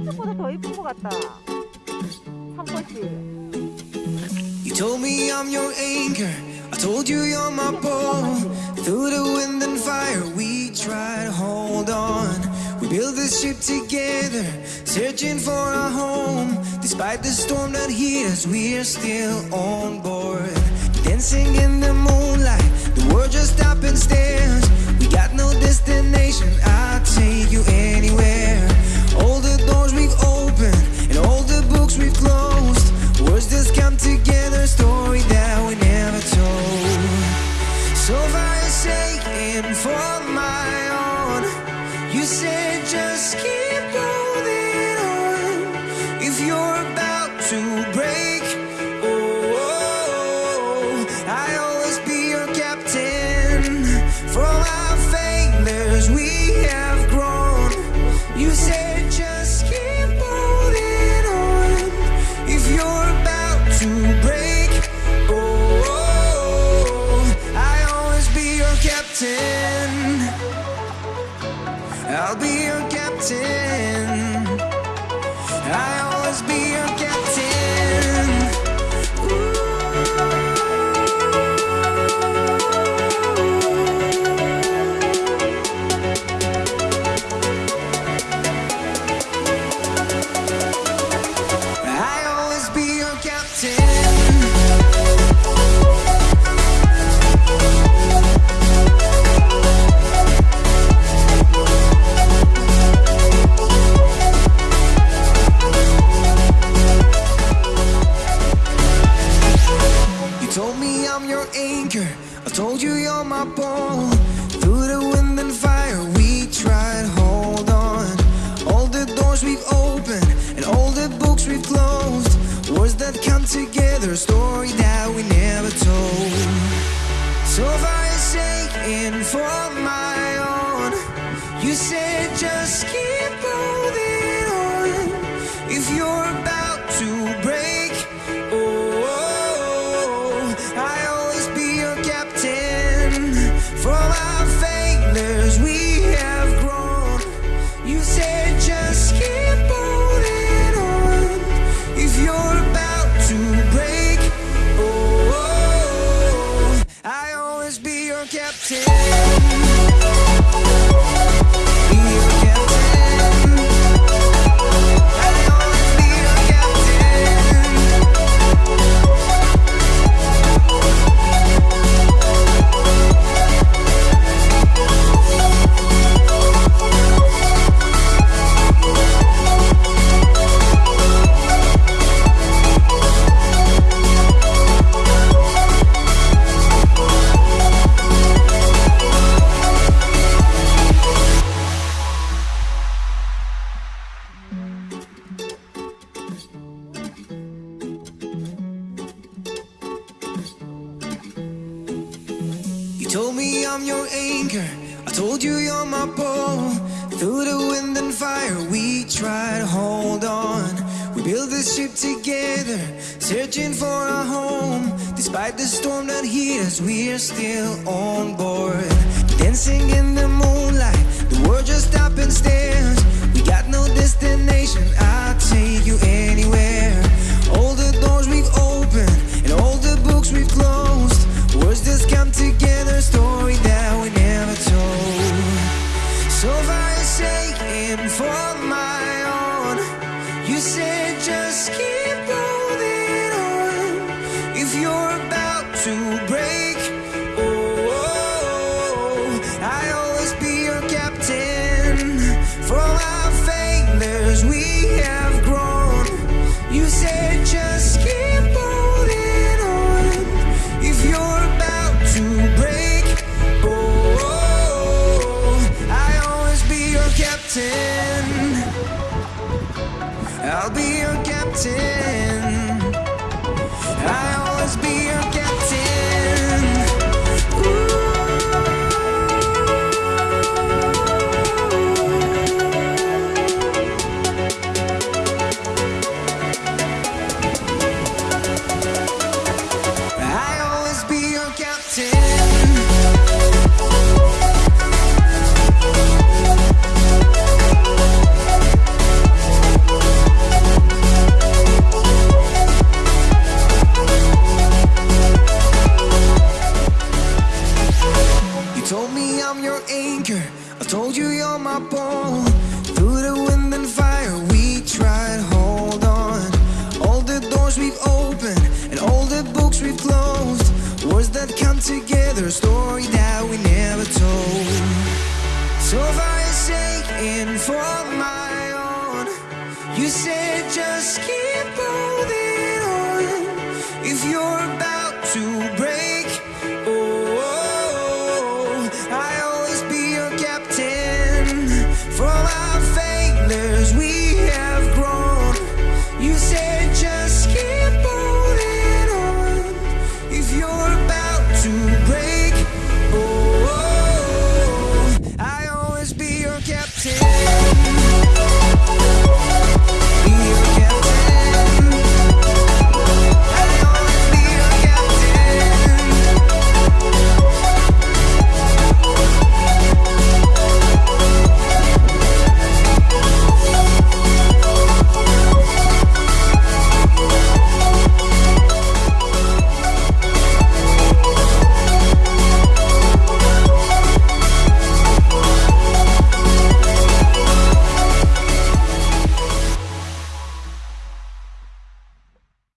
이쪽보다 더 이쁜 것 같다. 삼꽃이. You told me I'm your anchor. I told you you're my bow. Through the wind and fire, we try to hold on. We built this ship together, searching for a home. Despite the storm that hit us, we're still on board. Dancing in I'll be your captain. I'll always be your told you you're my ball. Through the wind and fire, we tried hold on. All the doors we've opened and all the books we've closed. Words that come together, a story that we never told. So far forsaken for my own. You said just keep holding on. If you're captain. Told me I'm your anchor. I told you you're my pole. Through the wind and fire, we try to hold on. We built this ship together, searching for a home. Despite the storm that hit us, we're still on board. you're about to break. Oh, I'll always be your captain. From our failures, we have grown. You said just keep holding on. If you're about to break, oh I'll always be your captain. I'll be your captain. Told you you're my pole. Through the wind and fire, we tried hold on. All the doors we've opened and all the books we've closed. Words that come together, a oh,